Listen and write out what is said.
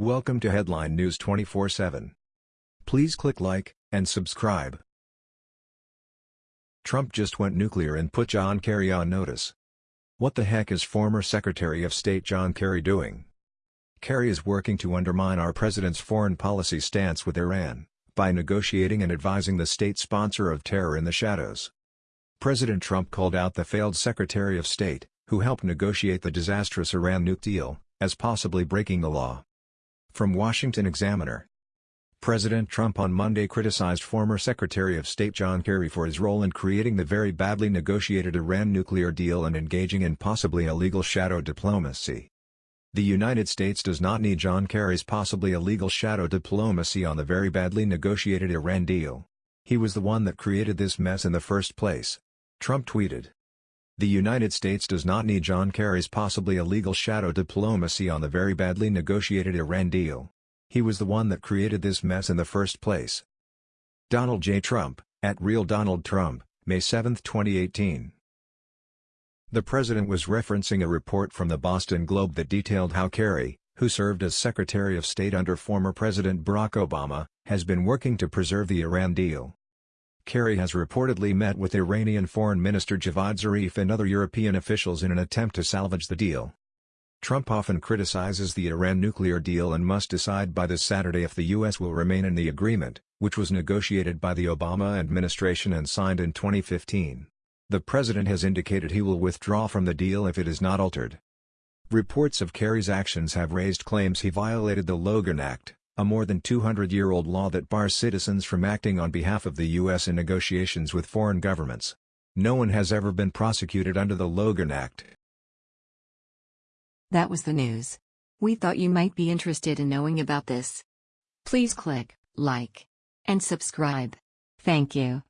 Welcome to Headline News 24/7. Please click like and subscribe. Trump just went nuclear and put John Kerry on notice. What the heck is former Secretary of State John Kerry doing? Kerry is working to undermine our president's foreign policy stance with Iran by negotiating and advising the state sponsor of terror in the shadows. President Trump called out the failed Secretary of State, who helped negotiate the disastrous Iran nuke deal, as possibly breaking the law. From Washington Examiner President Trump on Monday criticized former Secretary of State John Kerry for his role in creating the very badly negotiated Iran nuclear deal and engaging in possibly illegal shadow diplomacy. The United States does not need John Kerry's possibly illegal shadow diplomacy on the very badly negotiated Iran deal. He was the one that created this mess in the first place. Trump tweeted. The United States does not need John Kerry's possibly illegal shadow diplomacy on the very badly negotiated Iran deal. He was the one that created this mess in the first place. Donald J. Trump, at Real Donald Trump, May 7, 2018. The president was referencing a report from the Boston Globe that detailed how Kerry, who served as Secretary of State under former President Barack Obama, has been working to preserve the Iran deal. Kerry has reportedly met with Iranian Foreign Minister Javad Zarif and other European officials in an attempt to salvage the deal. Trump often criticizes the Iran nuclear deal and must decide by this Saturday if the U.S. will remain in the agreement, which was negotiated by the Obama administration and signed in 2015. The president has indicated he will withdraw from the deal if it is not altered. Reports of Kerry's actions have raised claims he violated the Logan Act, a more than 200-year-old law that bars citizens from acting on behalf of the U.S. in negotiations with foreign governments. No one has ever been prosecuted under the Logan Act. That was the news. We thought you might be interested in knowing about this. Please click like and subscribe. Thank you.